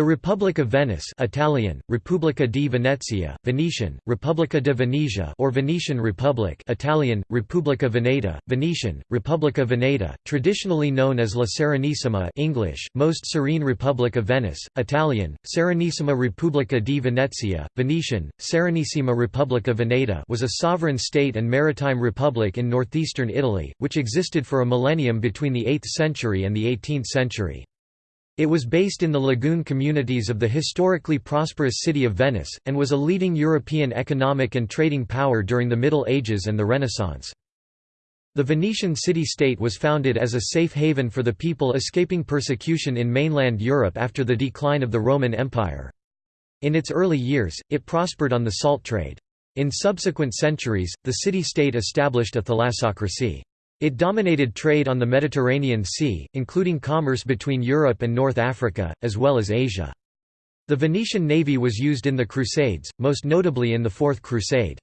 The Republic of Venice Italian, Repubblica di Venezia, Venetian, Repubblica de Venezia or Venetian Republic Italian, Repubblica Veneta, Venetian, Repubblica Veneta, traditionally known as La Serenissima English, Most Serene Republic of Venice, Italian, Serenissima Repubblica di Venezia, Venetian, Serenissima Repubblica Veneta was a sovereign state and maritime republic in northeastern Italy, which existed for a millennium between the 8th century and the 18th century. It was based in the lagoon communities of the historically prosperous city of Venice, and was a leading European economic and trading power during the Middle Ages and the Renaissance. The Venetian city-state was founded as a safe haven for the people escaping persecution in mainland Europe after the decline of the Roman Empire. In its early years, it prospered on the salt trade. In subsequent centuries, the city-state established a thalassocracy. It dominated trade on the Mediterranean Sea, including commerce between Europe and North Africa, as well as Asia. The Venetian navy was used in the Crusades, most notably in the Fourth Crusade.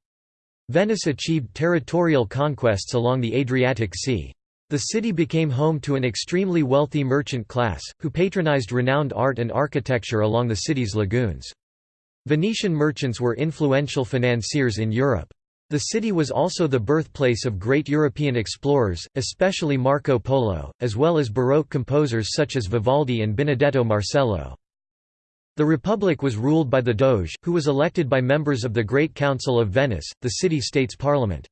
Venice achieved territorial conquests along the Adriatic Sea. The city became home to an extremely wealthy merchant class, who patronized renowned art and architecture along the city's lagoons. Venetian merchants were influential financiers in Europe. The city was also the birthplace of great European explorers, especially Marco Polo, as well as Baroque composers such as Vivaldi and Benedetto Marcello. The Republic was ruled by the Doge, who was elected by members of the Great Council of Venice, the city-state's parliament.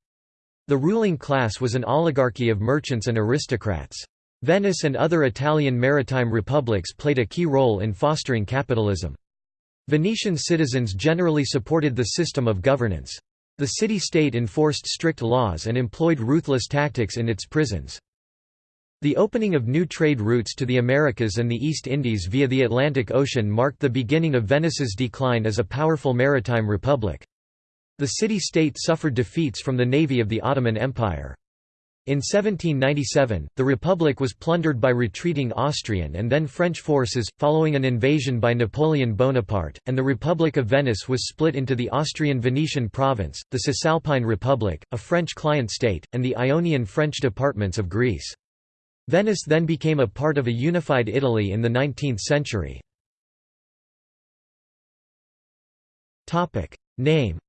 The ruling class was an oligarchy of merchants and aristocrats. Venice and other Italian maritime republics played a key role in fostering capitalism. Venetian citizens generally supported the system of governance. The city-state enforced strict laws and employed ruthless tactics in its prisons. The opening of new trade routes to the Americas and the East Indies via the Atlantic Ocean marked the beginning of Venice's decline as a powerful maritime republic. The city-state suffered defeats from the navy of the Ottoman Empire. In 1797, the Republic was plundered by retreating Austrian and then French forces, following an invasion by Napoleon Bonaparte, and the Republic of Venice was split into the Austrian-Venetian province, the Cisalpine Republic, a French client state, and the Ionian French departments of Greece. Venice then became a part of a unified Italy in the 19th century. Name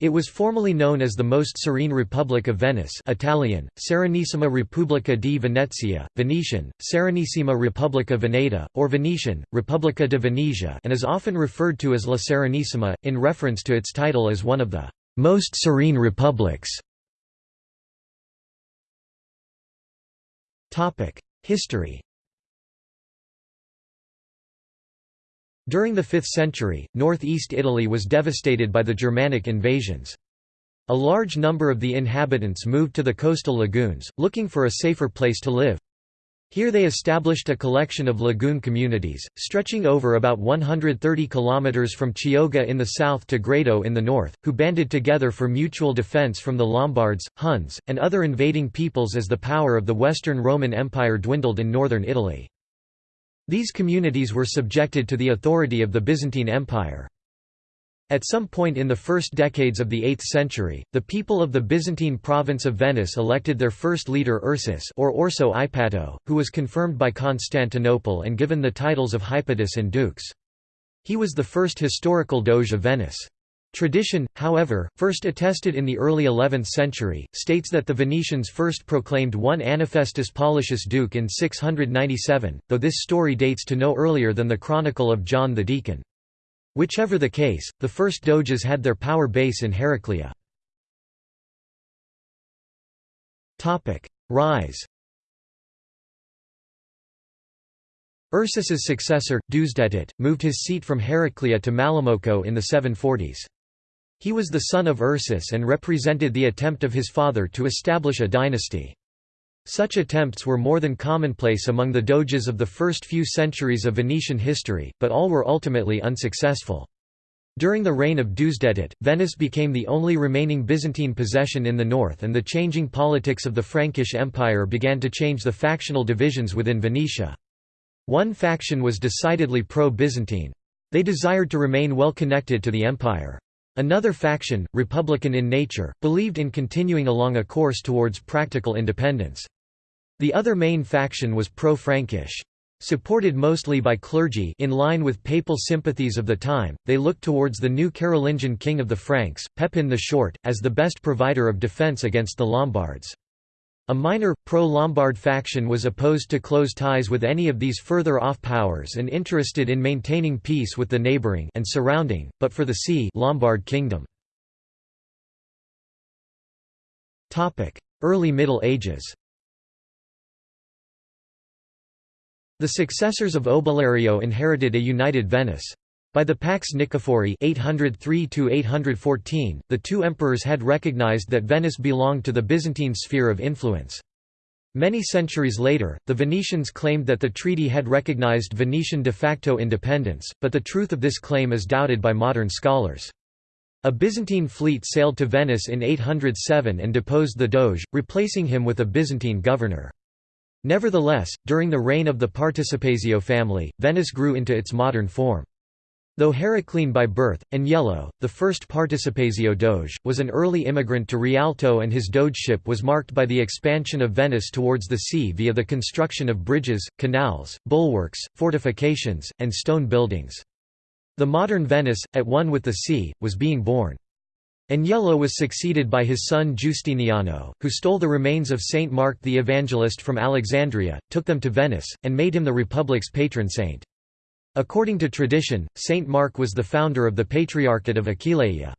It was formerly known as the Most Serene Republic of Venice Italian, Serenissima Repubblica di Venezia, Venetian, Serenissima Repubblica Veneta, or Venetian, Repubblica di Venezia and is often referred to as La Serenissima, in reference to its title as one of the «most serene republics». History During the 5th century, northeast Italy was devastated by the Germanic invasions. A large number of the inhabitants moved to the coastal lagoons, looking for a safer place to live. Here they established a collection of lagoon communities, stretching over about 130 kilometers from Chioggia in the south to Grado in the north, who banded together for mutual defense from the Lombards, Huns, and other invading peoples as the power of the Western Roman Empire dwindled in northern Italy. These communities were subjected to the authority of the Byzantine Empire. At some point in the first decades of the 8th century, the people of the Byzantine province of Venice elected their first leader Ursus or Orso Ipato, who was confirmed by Constantinople and given the titles of Hypatus and Dux. He was the first historical doge of Venice. Tradition, however, first attested in the early 11th century, states that the Venetians first proclaimed one Anafestus Paulicius duke in 697, though this story dates to no earlier than the Chronicle of John the Deacon. Whichever the case, the first doges had their power base in Heraclea. Rise Ursus's successor, Deusdedit, moved his seat from Heraclea to Malamocco in the 740s. He was the son of Ursus and represented the attempt of his father to establish a dynasty. Such attempts were more than commonplace among the doges of the first few centuries of Venetian history, but all were ultimately unsuccessful. During the reign of Deusdedit, Venice became the only remaining Byzantine possession in the north and the changing politics of the Frankish Empire began to change the factional divisions within Venetia. One faction was decidedly pro-Byzantine. They desired to remain well connected to the empire. Another faction, republican in nature, believed in continuing along a course towards practical independence. The other main faction was pro-Frankish. Supported mostly by clergy in line with papal sympathies of the time, they looked towards the new Carolingian king of the Franks, Pepin the Short, as the best provider of defence against the Lombards. A minor, pro-Lombard faction was opposed to close ties with any of these further off powers and interested in maintaining peace with the neighbouring and surrounding, but for the sea Lombard kingdom. Early Middle Ages The successors of Obelerio inherited a united Venice. By the Pax Nicephori 803 the two emperors had recognized that Venice belonged to the Byzantine sphere of influence. Many centuries later, the Venetians claimed that the treaty had recognized Venetian de facto independence, but the truth of this claim is doubted by modern scholars. A Byzantine fleet sailed to Venice in 807 and deposed the Doge, replacing him with a Byzantine governor. Nevertheless, during the reign of the Participazio family, Venice grew into its modern form. Though Heraclean by birth, Agnello, the first Participazio Doge, was an early immigrant to Rialto and his Dogeship was marked by the expansion of Venice towards the sea via the construction of bridges, canals, bulwarks, fortifications, and stone buildings. The modern Venice, at one with the sea, was being born. Agnello was succeeded by his son Giustiniano, who stole the remains of Saint Mark the Evangelist from Alexandria, took them to Venice, and made him the Republic's patron saint. According to tradition, Saint Mark was the founder of the Patriarchate of Aquileia.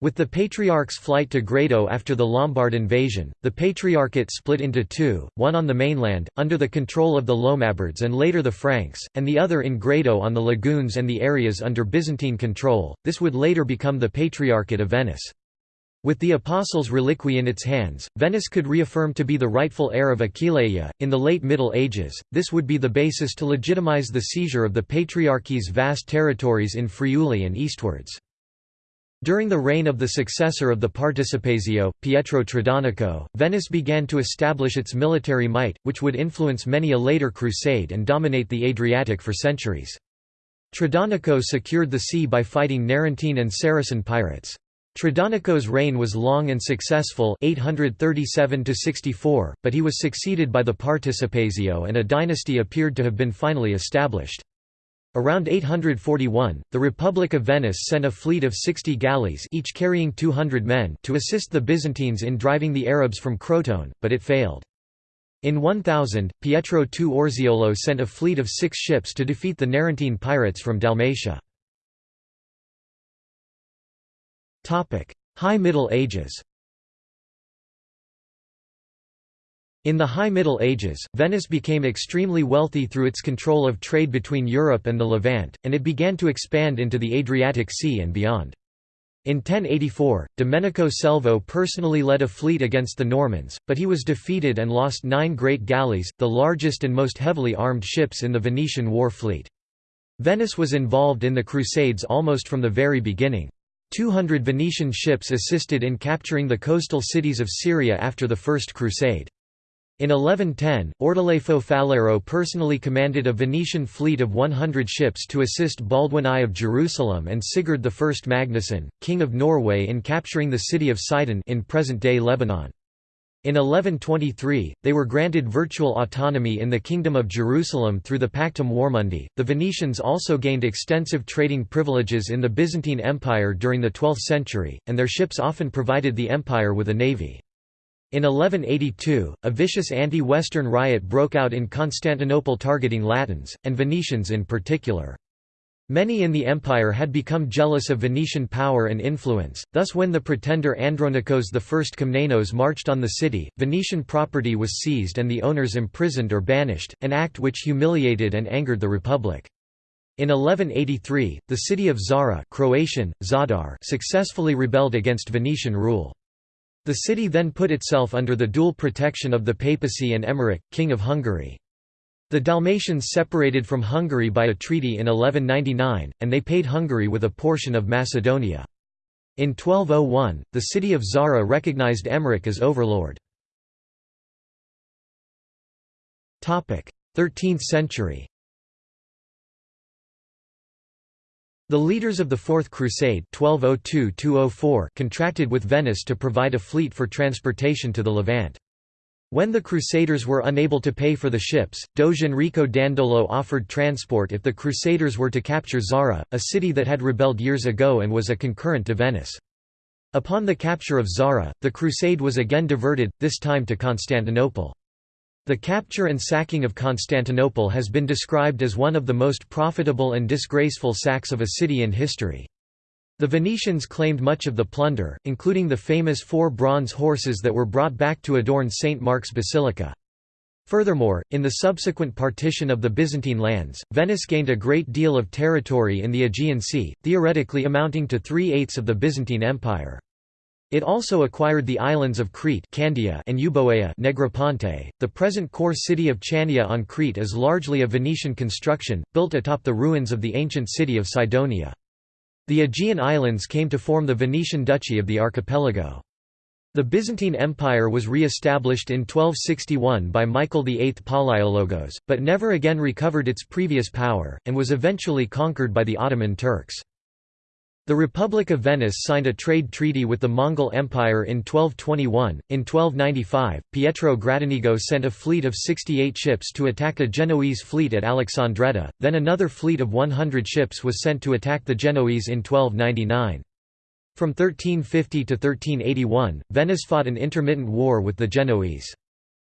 With the Patriarch's flight to Grado after the Lombard invasion, the Patriarchate split into two, one on the mainland, under the control of the Lombards and later the Franks, and the other in Grado on the lagoons and the areas under Byzantine control. This would later become the Patriarchate of Venice. With the Apostles' reliquy in its hands, Venice could reaffirm to be the rightful heir of Aquileia. In the late Middle Ages, this would be the basis to legitimize the seizure of the Patriarchy's vast territories in Friuli and eastwards. During the reign of the successor of the Participazio, Pietro Tradonico, Venice began to establish its military might, which would influence many a later crusade and dominate the Adriatic for centuries. Tradonico secured the sea by fighting Narentine and Saracen pirates. Tradonico's reign was long and successful 837 but he was succeeded by the Participazio and a dynasty appeared to have been finally established. Around 841, the Republic of Venice sent a fleet of 60 galleys each carrying 200 men to assist the Byzantines in driving the Arabs from Crotone, but it failed. In 1000, Pietro II Orseolo sent a fleet of six ships to defeat the Narentine pirates from Dalmatia. High Middle Ages In the High Middle Ages, Venice became extremely wealthy through its control of trade between Europe and the Levant, and it began to expand into the Adriatic Sea and beyond. In 1084, Domenico Selvo personally led a fleet against the Normans, but he was defeated and lost nine great galleys, the largest and most heavily armed ships in the Venetian war fleet. Venice was involved in the Crusades almost from the very beginning. 200 Venetian ships assisted in capturing the coastal cities of Syria after the First Crusade. In 1110, Ordelafo Faliero personally commanded a Venetian fleet of 100 ships to assist Baldwin I of Jerusalem and Sigurd I Magnusson, king of Norway in capturing the city of Sidon in present-day Lebanon. In 1123, they were granted virtual autonomy in the Kingdom of Jerusalem through the Pactum Warmundi. The Venetians also gained extensive trading privileges in the Byzantine Empire during the 12th century, and their ships often provided the empire with a navy. In 1182, a vicious anti-Western riot broke out in Constantinople targeting Latins, and Venetians in particular. Many in the empire had become jealous of Venetian power and influence, thus when the pretender Andronikos I Komnenos marched on the city, Venetian property was seized and the owners imprisoned or banished, an act which humiliated and angered the Republic. In 1183, the city of Zara Croatian, Zadar successfully rebelled against Venetian rule. The city then put itself under the dual protection of the papacy and Emmerich, king of Hungary. The Dalmatians separated from Hungary by a treaty in 1199, and they paid Hungary with a portion of Macedonia. In 1201, the city of Zara recognized Emmerich as overlord. 13th century The leaders of the Fourth Crusade 1202 contracted with Venice to provide a fleet for transportation to the Levant. When the Crusaders were unable to pay for the ships, Doge Enrico Dandolo offered transport if the Crusaders were to capture Zara, a city that had rebelled years ago and was a concurrent to Venice. Upon the capture of Zara, the crusade was again diverted, this time to Constantinople. The capture and sacking of Constantinople has been described as one of the most profitable and disgraceful sacks of a city in history. The Venetians claimed much of the plunder, including the famous four bronze horses that were brought back to adorn St. Mark's Basilica. Furthermore, in the subsequent partition of the Byzantine lands, Venice gained a great deal of territory in the Aegean Sea, theoretically amounting to three-eighths of the Byzantine Empire. It also acquired the islands of Crete Candia and Euboea Negroponte. .The present core city of Chania on Crete is largely a Venetian construction, built atop the ruins of the ancient city of Cydonia. The Aegean Islands came to form the Venetian Duchy of the archipelago. The Byzantine Empire was re-established in 1261 by Michael VIII Palaiologos, but never again recovered its previous power, and was eventually conquered by the Ottoman Turks. The Republic of Venice signed a trade treaty with the Mongol Empire in 1221. In 1295, Pietro Gradenigo sent a fleet of 68 ships to attack a Genoese fleet at Alexandretta, then another fleet of 100 ships was sent to attack the Genoese in 1299. From 1350 to 1381, Venice fought an intermittent war with the Genoese.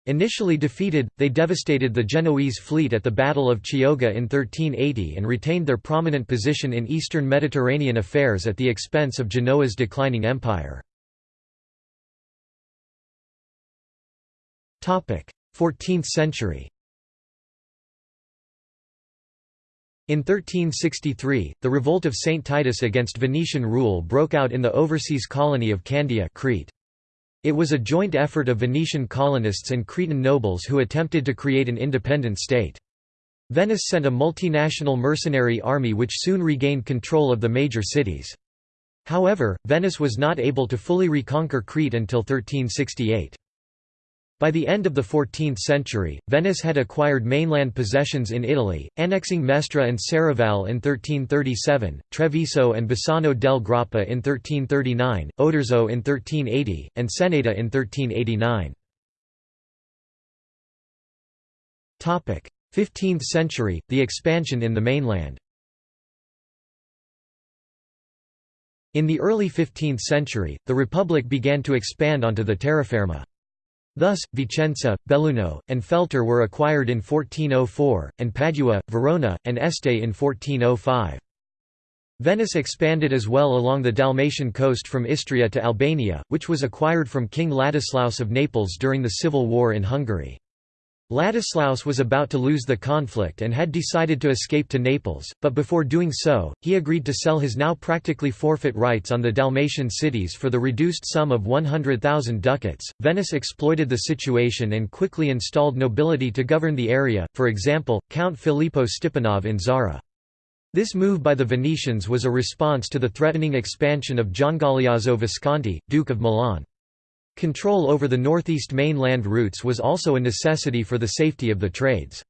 Initially defeated, they devastated the Genoese fleet at the Battle of Chioggia in 1380 and retained their prominent position in eastern Mediterranean affairs at the expense of Genoa's declining empire. 14th century In 1363, the revolt of Saint Titus against Venetian rule broke out in the overseas colony of Candia Crete. It was a joint effort of Venetian colonists and Cretan nobles who attempted to create an independent state. Venice sent a multinational mercenary army which soon regained control of the major cities. However, Venice was not able to fully reconquer Crete until 1368. By the end of the 14th century, Venice had acquired mainland possessions in Italy, annexing Mestre and Serravalle in 1337, Treviso and Bassano del Grappa in 1339, Oderzo in 1380, and Ceneda in 1389. 15th century, the expansion in the mainland In the early 15th century, the Republic began to expand onto the terraferma. Thus, Vicenza, Belluno, and Feltre were acquired in 1404, and Padua, Verona, and Este in 1405. Venice expanded as well along the Dalmatian coast from Istria to Albania, which was acquired from King Ladislaus of Naples during the civil war in Hungary. Ladislaus was about to lose the conflict and had decided to escape to Naples, but before doing so, he agreed to sell his now practically forfeit rights on the Dalmatian cities for the reduced sum of 100,000 ducats. Venice exploited the situation and quickly installed nobility to govern the area, for example, Count Filippo Stipanov in Zara. This move by the Venetians was a response to the threatening expansion of Giangaleazzo Visconti, Duke of Milan. Control over the northeast mainland routes was also a necessity for the safety of the trades.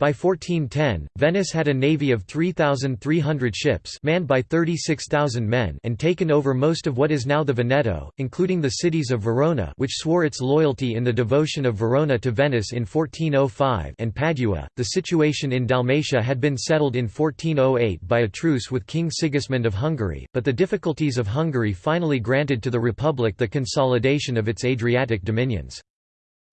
By 1410, Venice had a navy of 3,300 ships manned by 36,000 men and taken over most of what is now the Veneto, including the cities of Verona which swore its loyalty in the devotion of Verona to Venice in 1405 and Padua. The situation in Dalmatia had been settled in 1408 by a truce with King Sigismund of Hungary, but the difficulties of Hungary finally granted to the Republic the consolidation of its Adriatic dominions.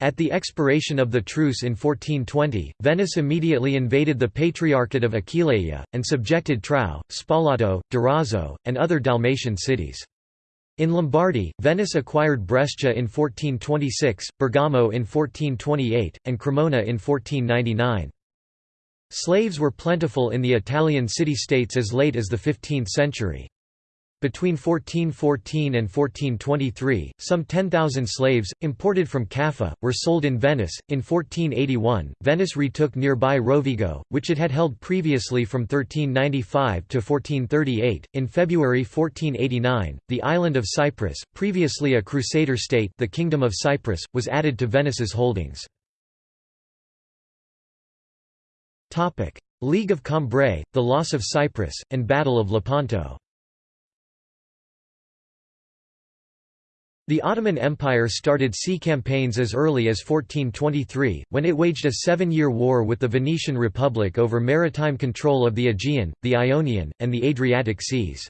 At the expiration of the truce in 1420, Venice immediately invaded the Patriarchate of Aquileia, and subjected Trau, Spalato, Durazzo, and other Dalmatian cities. In Lombardy, Venice acquired Brescia in 1426, Bergamo in 1428, and Cremona in 1499. Slaves were plentiful in the Italian city-states as late as the 15th century. Between 1414 and 1423, some 10,000 slaves, imported from Caffa, were sold in Venice. In 1481, Venice retook nearby Rovigo, which it had held previously from 1395 to 1438. In February 1489, the island of Cyprus, previously a Crusader state, the Kingdom of Cyprus, was added to Venice's holdings. League of Cambrai, the loss of Cyprus, and Battle of Lepanto The Ottoman Empire started sea campaigns as early as 1423, when it waged a seven-year war with the Venetian Republic over maritime control of the Aegean, the Ionian, and the Adriatic seas.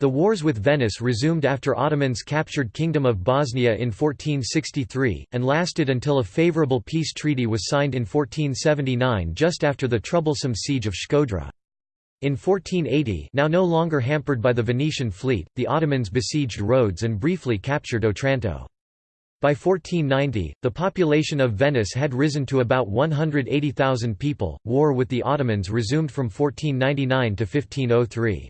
The wars with Venice resumed after Ottomans captured Kingdom of Bosnia in 1463, and lasted until a favourable peace treaty was signed in 1479 just after the troublesome siege of Shkodra. In 1480 now no longer hampered by the Venetian fleet, the Ottomans besieged Rhodes and briefly captured Otranto. By 1490, the population of Venice had risen to about 180,000 people. War with the Ottomans resumed from 1499 to 1503.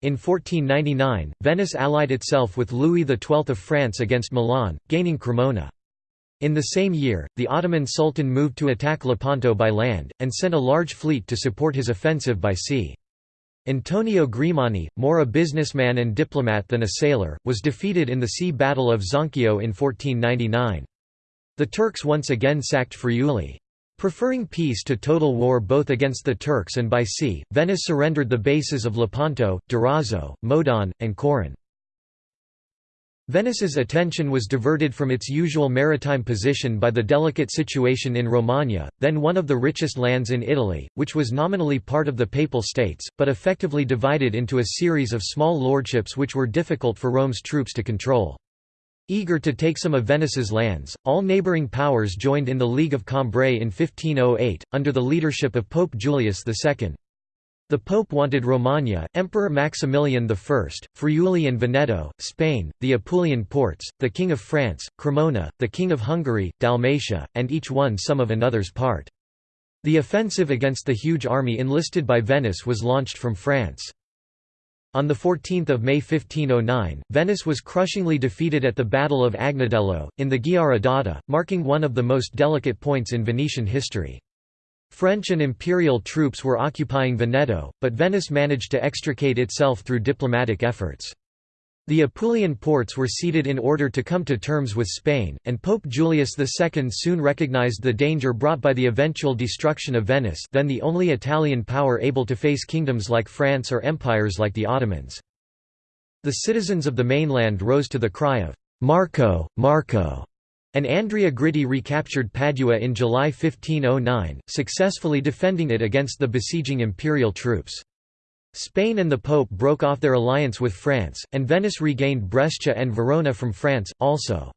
In 1499, Venice allied itself with Louis XII of France against Milan, gaining Cremona. In the same year, the Ottoman Sultan moved to attack Lepanto by land, and sent a large fleet to support his offensive by sea. Antonio Grimani, more a businessman and diplomat than a sailor, was defeated in the sea battle of Zonchio in 1499. The Turks once again sacked Friuli. Preferring peace to total war both against the Turks and by sea, Venice surrendered the bases of Lepanto, Durazzo, Modon, and Coron. Venice's attention was diverted from its usual maritime position by the delicate situation in Romagna, then one of the richest lands in Italy, which was nominally part of the Papal States, but effectively divided into a series of small lordships which were difficult for Rome's troops to control. Eager to take some of Venice's lands, all neighbouring powers joined in the League of Cambrai in 1508, under the leadership of Pope Julius II. The Pope wanted Romagna, Emperor Maximilian I, Friuli and Veneto, Spain, the Apulian ports, the King of France, Cremona, the King of Hungary, Dalmatia, and each one some of another's part. The offensive against the huge army enlisted by Venice was launched from France. On 14 May 1509, Venice was crushingly defeated at the Battle of Agnadello, in the d'Adda, marking one of the most delicate points in Venetian history. French and imperial troops were occupying Veneto, but Venice managed to extricate itself through diplomatic efforts. The Apulian ports were ceded in order to come to terms with Spain, and Pope Julius II soon recognized the danger brought by the eventual destruction of Venice then the only Italian power able to face kingdoms like France or empires like the Ottomans. The citizens of the mainland rose to the cry of, "'Marco, Marco' and Andrea Gritti recaptured Padua in July 1509, successfully defending it against the besieging imperial troops. Spain and the Pope broke off their alliance with France, and Venice regained Brescia and Verona from France, also.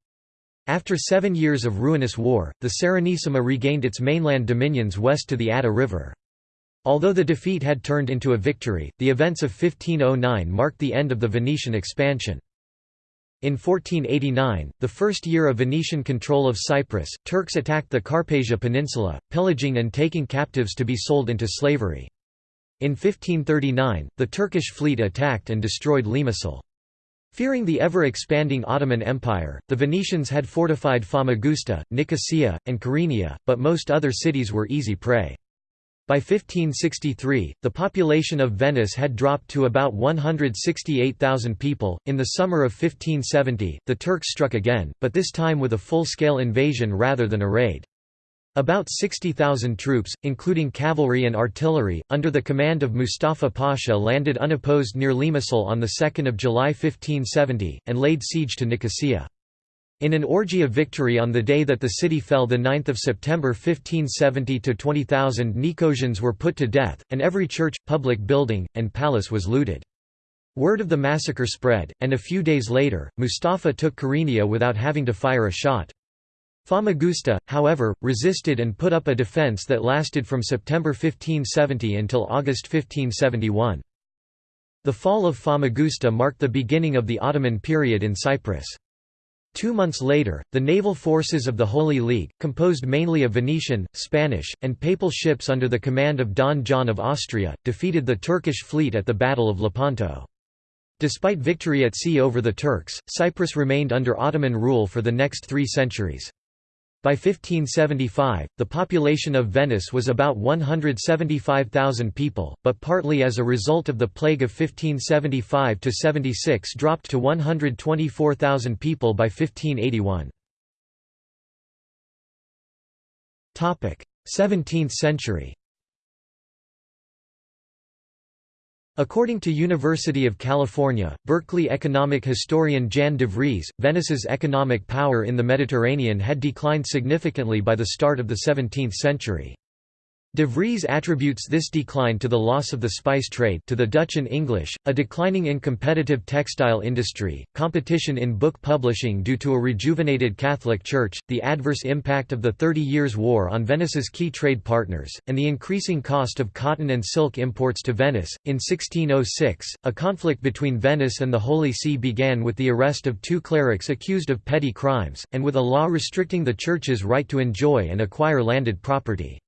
After seven years of ruinous war, the Serenissima regained its mainland dominions west to the Adda River. Although the defeat had turned into a victory, the events of 1509 marked the end of the Venetian expansion. In 1489, the first year of Venetian control of Cyprus, Turks attacked the Karpasia Peninsula, pillaging and taking captives to be sold into slavery. In 1539, the Turkish fleet attacked and destroyed Limassol. Fearing the ever-expanding Ottoman Empire, the Venetians had fortified Famagusta, Nicosia, and Kyrenia, but most other cities were easy prey. By 1563, the population of Venice had dropped to about 168,000 people. In the summer of 1570, the Turks struck again, but this time with a full scale invasion rather than a raid. About 60,000 troops, including cavalry and artillery, under the command of Mustafa Pasha landed unopposed near Limassol on 2 July 1570, and laid siege to Nicosia. In an orgy of victory on the day that the city fell 9 September 1570 to 20,000 Nicosians were put to death, and every church, public building, and palace was looted. Word of the massacre spread, and a few days later, Mustafa took Kyrenia without having to fire a shot. Famagusta, however, resisted and put up a defence that lasted from September 1570 until August 1571. The fall of Famagusta marked the beginning of the Ottoman period in Cyprus. Two months later, the naval forces of the Holy League, composed mainly of Venetian, Spanish, and Papal ships under the command of Don John of Austria, defeated the Turkish fleet at the Battle of Lepanto. Despite victory at sea over the Turks, Cyprus remained under Ottoman rule for the next three centuries. By 1575, the population of Venice was about 175,000 people, but partly as a result of the plague of 1575–76 dropped to 124,000 people by 1581. 17th century According to University of California, Berkeley economic historian Jan de Vries, Venice's economic power in the Mediterranean had declined significantly by the start of the 17th century. De Vries attributes this decline to the loss of the spice trade to the Dutch and English, a declining in competitive textile industry, competition in book publishing due to a rejuvenated Catholic Church, the adverse impact of the Thirty Years' War on Venice's key trade partners, and the increasing cost of cotton and silk imports to Venice. In 1606, a conflict between Venice and the Holy See began with the arrest of two clerics accused of petty crimes, and with a law restricting the Church's right to enjoy and acquire landed property.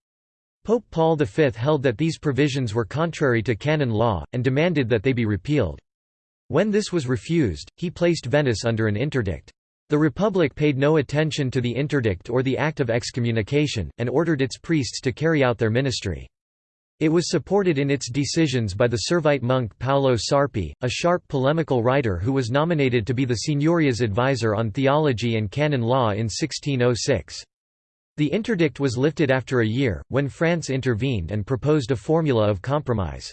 Pope Paul V held that these provisions were contrary to canon law, and demanded that they be repealed. When this was refused, he placed Venice under an interdict. The Republic paid no attention to the interdict or the act of excommunication, and ordered its priests to carry out their ministry. It was supported in its decisions by the Servite monk Paolo Sarpi, a sharp polemical writer who was nominated to be the Signoria's advisor on theology and canon law in 1606. The interdict was lifted after a year, when France intervened and proposed a formula of compromise.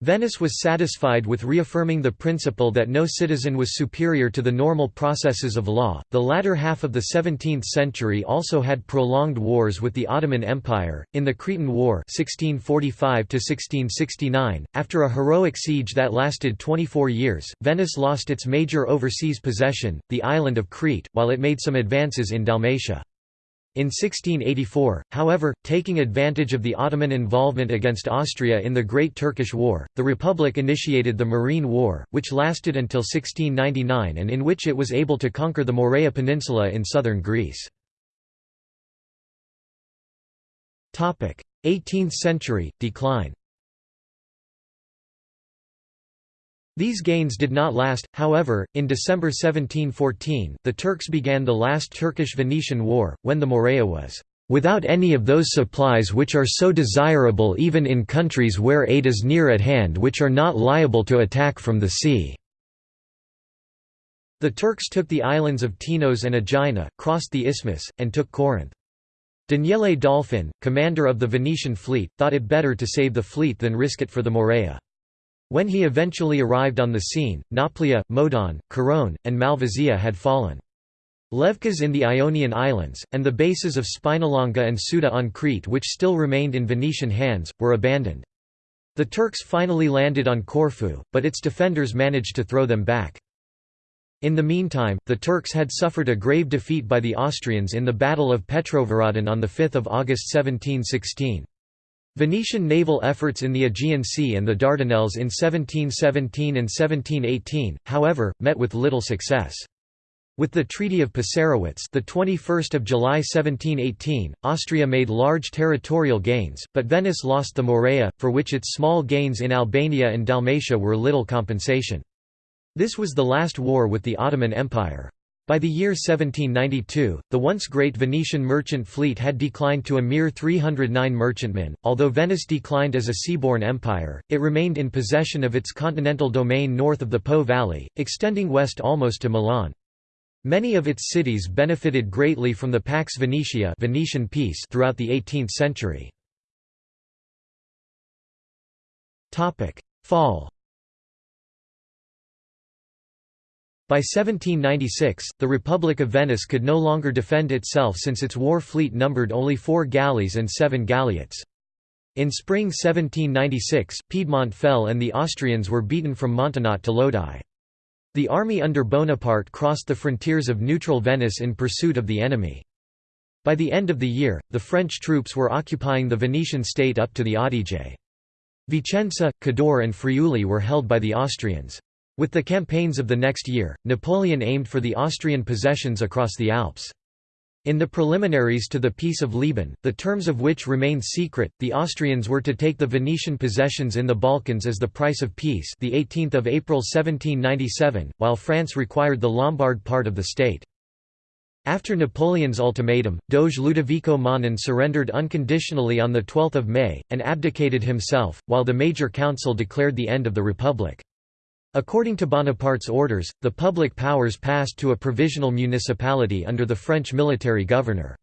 Venice was satisfied with reaffirming the principle that no citizen was superior to the normal processes of law. The latter half of the 17th century also had prolonged wars with the Ottoman Empire. In the Cretan War (1645 1669), after a heroic siege that lasted 24 years, Venice lost its major overseas possession, the island of Crete, while it made some advances in Dalmatia. In 1684, however, taking advantage of the Ottoman involvement against Austria in the Great Turkish War, the Republic initiated the Morean War, which lasted until 1699 and in which it was able to conquer the Morea Peninsula in southern Greece. 18th century, decline These gains did not last, however, in December 1714, the Turks began the last Turkish-Venetian War, when the Morea was "...without any of those supplies which are so desirable even in countries where aid is near at hand which are not liable to attack from the sea." The Turks took the islands of Tinos and Aegina, crossed the isthmus, and took Corinth. Daniele Dolfin, commander of the Venetian fleet, thought it better to save the fleet than risk it for the Morea. When he eventually arrived on the scene, Nauplia, Modon, Corone, and Malvasia had fallen. Levkas in the Ionian Islands, and the bases of Spinalonga and Suda on Crete which still remained in Venetian hands, were abandoned. The Turks finally landed on Corfu, but its defenders managed to throw them back. In the meantime, the Turks had suffered a grave defeat by the Austrians in the Battle of Petrovaradin on 5 August 1716. Venetian naval efforts in the Aegean Sea and the Dardanelles in 1717 and 1718, however, met with little success. With the Treaty of Passarowitz, the 21st of July 1718, Austria made large territorial gains, but Venice lost the Morea, for which its small gains in Albania and Dalmatia were little compensation. This was the last war with the Ottoman Empire. By the year 1792, the once great Venetian merchant fleet had declined to a mere 309 merchantmen. Although Venice declined as a seaborne empire, it remained in possession of its continental domain north of the Po Valley, extending west almost to Milan. Many of its cities benefited greatly from the Pax Venetia Venetian peace throughout the 18th century. Fall By 1796, the Republic of Venice could no longer defend itself since its war fleet numbered only four galleys and seven galleots. In spring 1796, Piedmont fell and the Austrians were beaten from Montenotte to Lodi. The army under Bonaparte crossed the frontiers of neutral Venice in pursuit of the enemy. By the end of the year, the French troops were occupying the Venetian state up to the Adige. Vicenza, Cadore and Friuli were held by the Austrians. With the campaigns of the next year, Napoleon aimed for the Austrian possessions across the Alps. In the preliminaries to the Peace of Leoben, the terms of which remained secret, the Austrians were to take the Venetian possessions in the Balkans as the price of peace the 18th of April 1797, while France required the Lombard part of the state. After Napoleon's ultimatum, Doge Ludovico Manin surrendered unconditionally on 12 May, and abdicated himself, while the Major Council declared the end of the Republic. According to Bonaparte's orders, the public powers passed to a provisional municipality under the French military governor.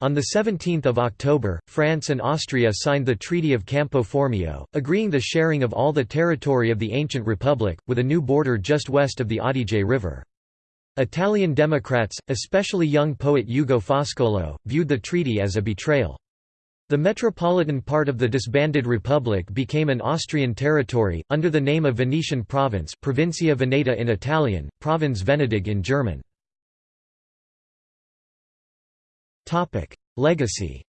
On 17 October, France and Austria signed the Treaty of Campo Formio, agreeing the sharing of all the territory of the ancient republic, with a new border just west of the Adige River. Italian Democrats, especially young poet Ugo Foscolo, viewed the treaty as a betrayal. The metropolitan part of the disbanded republic became an Austrian territory, under the name of Venetian province Provincia Veneta in Italian, Provinz Venedig in German. Legacy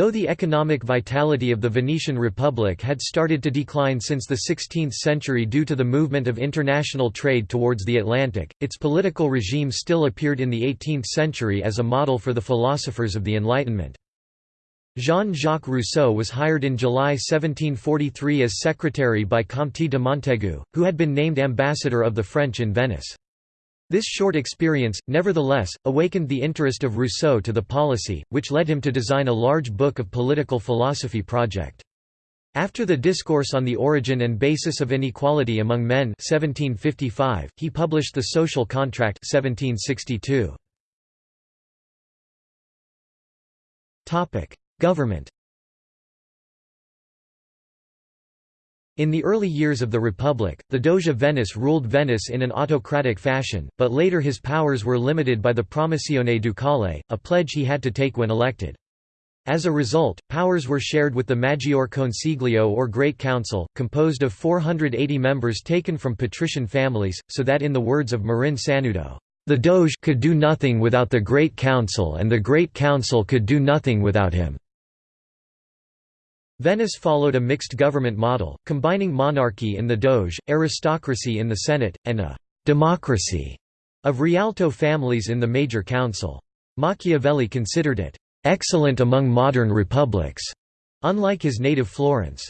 Though the economic vitality of the Venetian Republic had started to decline since the 16th century due to the movement of international trade towards the Atlantic, its political regime still appeared in the 18th century as a model for the philosophers of the Enlightenment. Jean-Jacques Rousseau was hired in July 1743 as secretary by Comte de Montaigu, who had been named ambassador of the French in Venice. This short experience, nevertheless, awakened the interest of Rousseau to the policy, which led him to design a large book of political philosophy project. After the Discourse on the Origin and Basis of Inequality Among Men 1755, he published The Social Contract 1762. Government In the early years of the Republic, the Doge of Venice ruled Venice in an autocratic fashion, but later his powers were limited by the Promissione Ducale, a pledge he had to take when elected. As a result, powers were shared with the Maggior Consiglio or Great Council, composed of 480 members taken from patrician families, so that in the words of Marin Sanudo, "...the Doge could do nothing without the Great Council and the Great Council could do nothing without him." Venice followed a mixed government model, combining monarchy in the Doge, aristocracy in the Senate, and a «democracy» of Rialto families in the major council. Machiavelli considered it «excellent among modern republics», unlike his native Florence.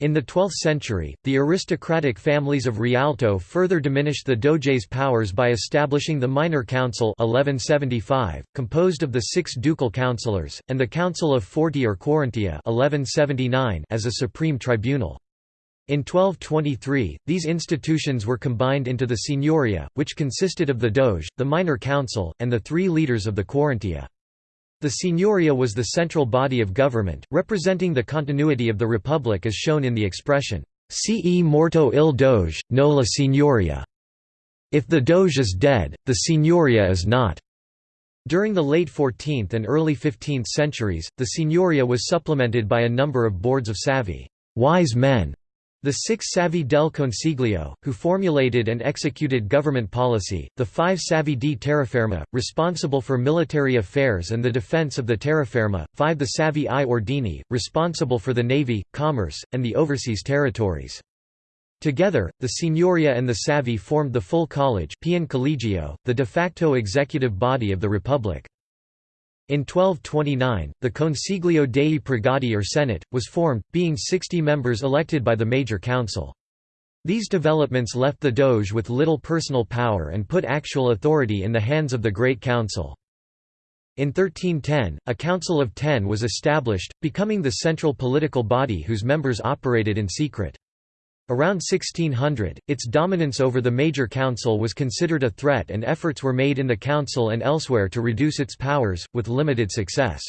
In the 12th century, the aristocratic families of Rialto further diminished the Doge's powers by establishing the Minor Council 1175, composed of the six ducal councillors, and the Council of Forty or Quarantia 1179 as a supreme tribunal. In 1223, these institutions were combined into the Signoria, which consisted of the Doge, the Minor Council, and the three leaders of the Quarantia. The Signoria was the central body of government, representing the continuity of the republic as shown in the expression, «Ce morto il doge, no la Signoria». If the doge is dead, the Signoria is not. During the late 14th and early 15th centuries, the Signoria was supplemented by a number of boards of savvy wise men the six Savi del Consiglio, who formulated and executed government policy, the five Savi di Terraferma, responsible for military affairs and the defense of the terraferma, five the Savi i Ordini, responsible for the navy, commerce, and the overseas territories. Together, the Signoria and the Savi formed the full college Pian Collegio, the de facto executive body of the Republic. In 1229, the Consiglio dei Pregati or Senate, was formed, being 60 members elected by the Major Council. These developments left the Doge with little personal power and put actual authority in the hands of the Great Council. In 1310, a Council of Ten was established, becoming the central political body whose members operated in secret. Around 1600, its dominance over the major council was considered a threat and efforts were made in the council and elsewhere to reduce its powers, with limited success.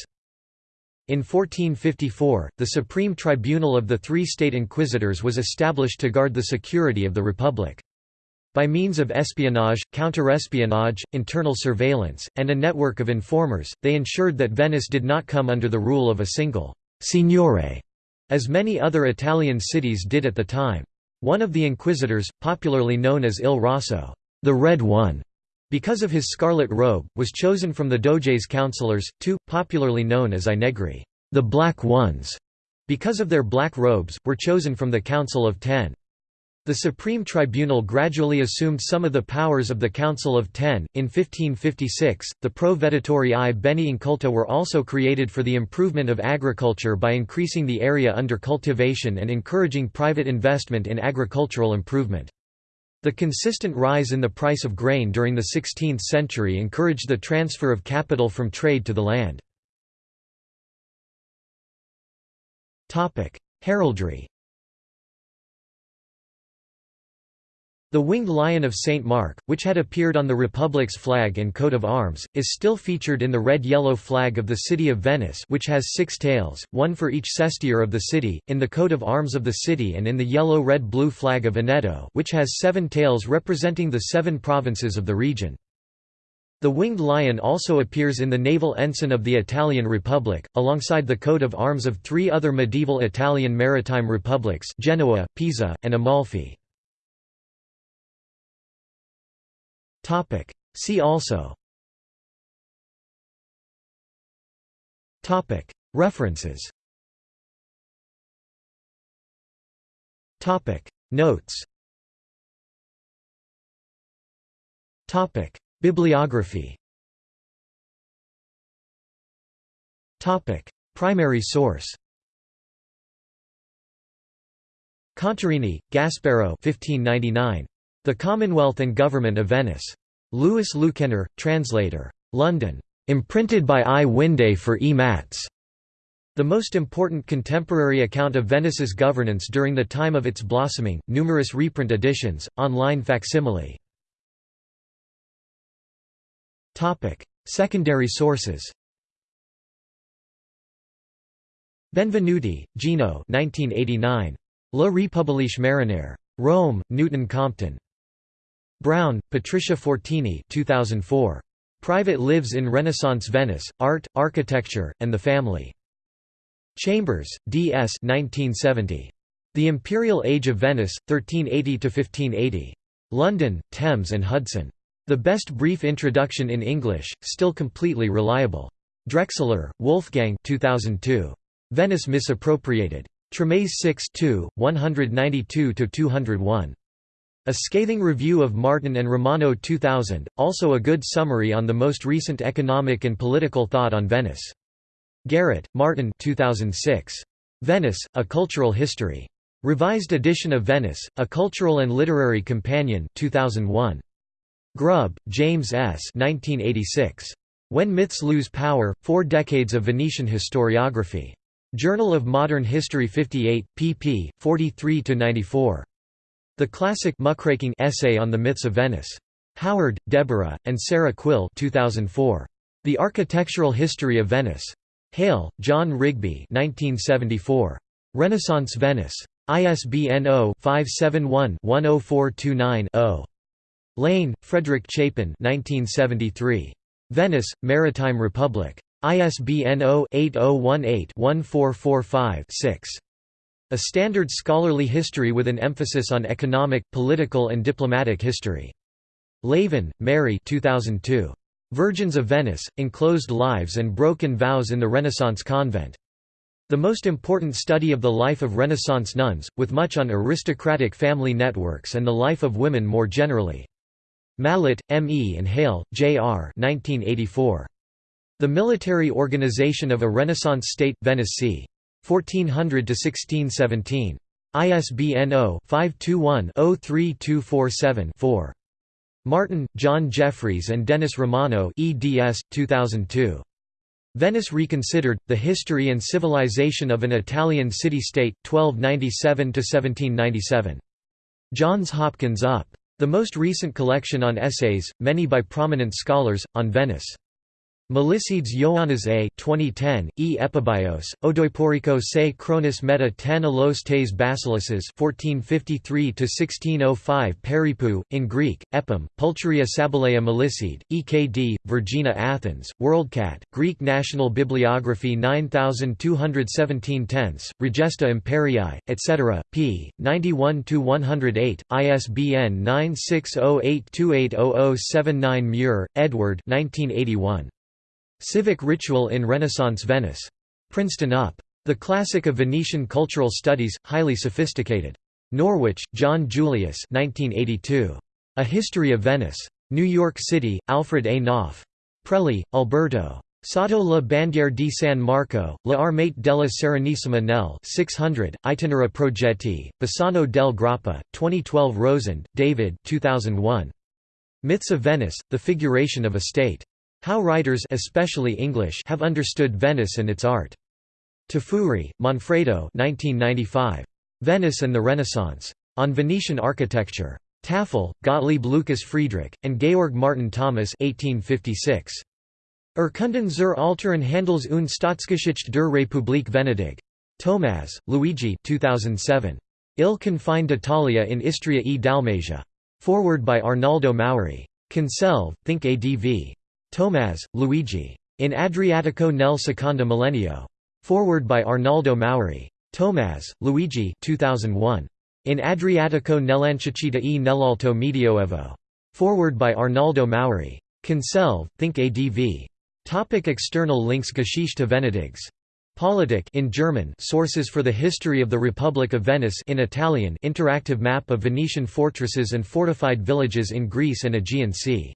In 1454, the Supreme Tribunal of the Three State Inquisitors was established to guard the security of the Republic. By means of espionage, counter-espionage, internal surveillance, and a network of informers, they ensured that Venice did not come under the rule of a single «signore», as many other Italian cities did at the time. One of the inquisitors, popularly known as Il Rosso, the Red One, because of his scarlet robe, was chosen from the Doge's councillors, two, popularly known as I Negri, the Black Ones, because of their black robes, were chosen from the Council of Ten. The Supreme Tribunal gradually assumed some of the powers of the Council of Ten. In 1556, the Provveditori i Beni Inculta were also created for the improvement of agriculture by increasing the area under cultivation and encouraging private investment in agricultural improvement. The consistent rise in the price of grain during the 16th century encouraged the transfer of capital from trade to the land. Heraldry The winged lion of St. Mark, which had appeared on the Republic's flag and coat of arms, is still featured in the red-yellow flag of the city of Venice which has six tails, one for each sestiere of the city, in the coat of arms of the city and in the yellow-red-blue flag of Veneto which has seven tails representing the seven provinces of the region. The winged lion also appears in the naval ensign of the Italian Republic, alongside the coat of arms of three other medieval Italian maritime republics Genoa, Pisa, and Amalfi. Topic. See also Topic. References Topic. Notes Topic. Bibliography Topic. Primary source Contarini, Gasparo 1599. The Commonwealth and Government of Venice. Louis Lewkenor, translator. London. Imprinted by I. Winday for E. Matz. The most important contemporary account of Venice's governance during the time of its blossoming, numerous reprint editions, online facsimile. Secondary sources Benvenuti, Gino 1989. La Repubbliche Marinare. Rome, Newton Compton. Brown, Patricia Fortini 2004. Private Lives in Renaissance Venice, Art, Architecture, and the Family. Chambers, D. S. 1970. The Imperial Age of Venice, 1380–1580. London, Thames and Hudson. The best brief introduction in English, still completely reliable. Drechsler, Wolfgang 2002. Venice Misappropriated. Trames 6 192–201. A scathing review of Martin and Romano 2000, also a good summary on the most recent economic and political thought on Venice. Garrett, Martin 2006. Venice, A Cultural History. Revised edition of Venice, A Cultural and Literary Companion 2001. Grubb, James S. 1986. When Myths Lose Power, Four Decades of Venetian Historiography. Journal of Modern History 58, pp. 43–94. The classic muckraking essay on the myths of Venice. Howard, Deborah, and Sarah Quill 2004. The Architectural History of Venice. Hale, John Rigby 1974. Renaissance Venice. ISBN 0-571-10429-0. Lane, Frederic Chapin 1973. Venice, Maritime Republic. ISBN 0-8018-1445-6. A standard scholarly history with an emphasis on economic, political and diplomatic history. Laven, Mary 2002. Virgins of Venice, Enclosed Lives and Broken Vows in the Renaissance Convent. The most important study of the life of Renaissance nuns, with much on aristocratic family networks and the life of women more generally. Mallett, M. E. and Hale, J. R. 1984. The Military Organization of a Renaissance State, Venice c. 1400–1617. ISBN 0-521-03247-4. Martin, John Jeffries and Dennis Romano eds. 2002. Venice Reconsidered, The History and Civilization of an Italian City-State, 1297–1797. Johns Hopkins UP. The most recent collection on essays, many by prominent scholars, on Venice. Melicides Ioannis A. 2010, E. Epibios, Odoiporiko se chronis meta ten alos tes basiluses 1453–1605 Peripou, in Greek, Epim, Pulcheria Sabalea Melicide, EKD, Vergina Athens, WorldCat, Greek National Bibliography 9217 tenths, Regesta Imperii, etc., p. 91–108, ISBN 9608280079 Muir, Edward 1981. Civic Ritual in Renaissance Venice. Princeton UP. The Classic of Venetian Cultural Studies, highly sophisticated. Norwich, John Julius 1982. A History of Venice. New York City, Alfred A. Knopf. Prelli, Alberto. Sotto la bandiera di San Marco, La Armate della Serenissima nel 600, Itinera Progetti, Bassano del Grappa, 2012 Rosand, David 2001. Myths of Venice, The Figuration of a State. How writers especially English have understood Venice and its art. Tafuri, Manfredo 1995. Venice and the Renaissance. On Venetian Architecture. Tafel, Gottlieb Lucas Friedrich, and Georg Martin Thomas 1856. Urkunden zur Alteren Handels- und Staatsgeschichte der Republik Venedig. Tomaz, Luigi 2007. Il confine d'Italia in Istria e Dalmazia. Forward by Arnaldo Mauri. Conselve, Think ADV. Tomaz, Luigi. In Adriatico nel secondo millennio. Forward by Arnaldo Mauri. Tomaz, Luigi 2001. In Adriatico nell'Ancicita e nell'Alto Medioevo. Forward by Arnaldo Mauri. Conselve, Think ADV. Topic external links Geschichte Venedigs. Politik in German Sources for the History of the Republic of Venice in Italian Interactive map of Venetian fortresses and fortified villages in Greece and Aegean Sea